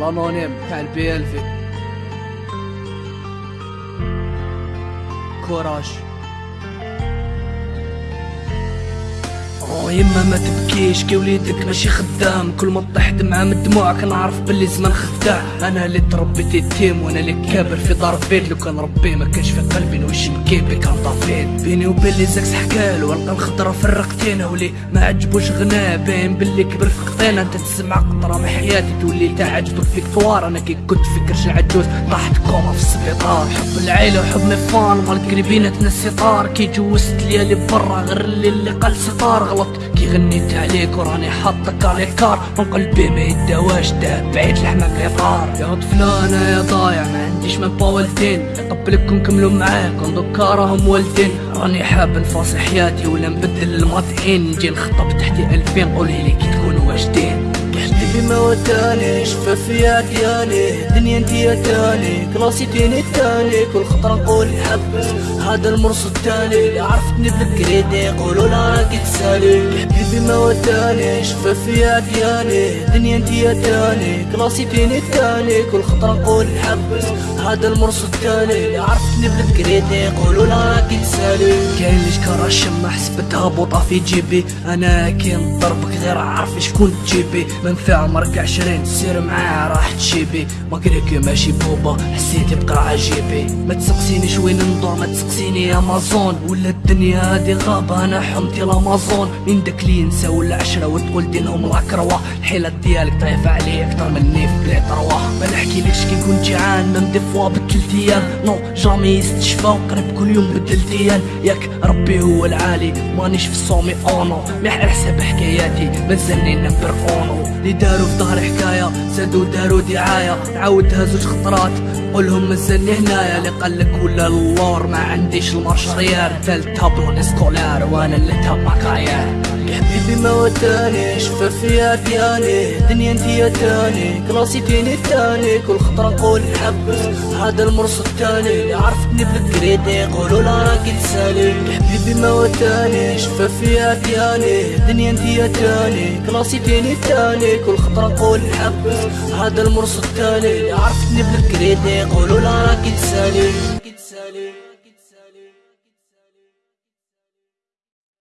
لانونيم تاع البي الفي كوراج يما ما تبكيش كي وليدك ماشي خدام. كل ما طيح دمعة من دموعك كنعرف باللي زمان خداع أنا اللي تربيت يتيم وأنا اللي كابر في دار بيت لو كان ربي ما كانش في قلبي نوش مكيبي كان طافيت بيني وبين لي زاكس حكال والقى الخضرة فرقتينا ولي ما عجبوش غنى باين باللي كبر في قطينا أنت تسمع قطرة من حياتي تولي تا عجبك فيكتوار أنا كي كنت في كرش عجوز طاحت كوما في السبيطار. حب العيلة وحب مفان مال قريبين تنسي طار كي جوزت ليالي برا غير اللي اللي قال ستار. غلط كي غنيت عليك وراني حاطك على كار من قلبي ما يداواش داب بعيد لحمة قطار يا طفلة أنا يا ضايع ما عنديش من والدين قبلك نكملوا معاك دوكا راهم والدين. راني حاب نفاصل حياتي ولا نبدل الماطعين نجي نخطب تحتي ألفين قولي لي كي واجدين حبيبي ما وداني شفافية ديالي دنيا انتي تاني كلاسي تيني تاني كل خطرة نقول حبس هذا المرص التالي عرفتني بالكريدي يقولوا لا راكي تسالي حبيبي ما وداني شفافية ديالي دنيا انتي تاني كلاسي تيني تاني كل خطرة نقول حبس هذا المرص اللي عرفتني بالكريدي يقولوا لا راكي تسالي كاين لي شكرا الشمع حسبتها بوطة في جيبي. أنا كي نضربك غير عارف شكون تجيبي. منفع عمرك عشرين سير معاه راح تشيبي. ما كريك ماشي بوبا حسيتي بقرا عجيبي. ما تسقسينيش وين ندور ما تسقسيني أمازون. ولا الدنيا هادي غابة أنا حمتي لامازون من داك اللي ينسى ولا عشرة وتقول دينهم لاكروا الحيلة ديالك طايفة عليا أكتر مني في روا ما نحكيلكش كي نكون جيعان ما ندي فوا بالثلاث أيام نو جامي يستشفى وقرب كل يوم بدل ديال ياك ربي هو العالي مانيش في الصومي اونو ميح حسب حكاياتي مازالني نمبر اونو اللي داروا في ظهري حكاية زادوا داروا دعاية. نعاودها زوج خطرات. قولهم مازالني هنايا اللي قالك ولا اللور. ما عنديش المارشريار ثالث بلون اسكولار وأنا اللي تبقايا يا حبيبي ما وداني شفافية ديالي دنيا انتي تاني كلاسي تيني تاني كل خطرة نقول حبس هذا المرص التاني. اللي عرفتني بالكريدي يقولوا لا راكي تسالي يا حبيبي ما وداني شفافية ديالي دنيا انتي تاني كلاسي تيني تاني كل خطرة نقول حبس هذا المرص التاني. اللي عرفتني بالكريدي Golola qui te salue.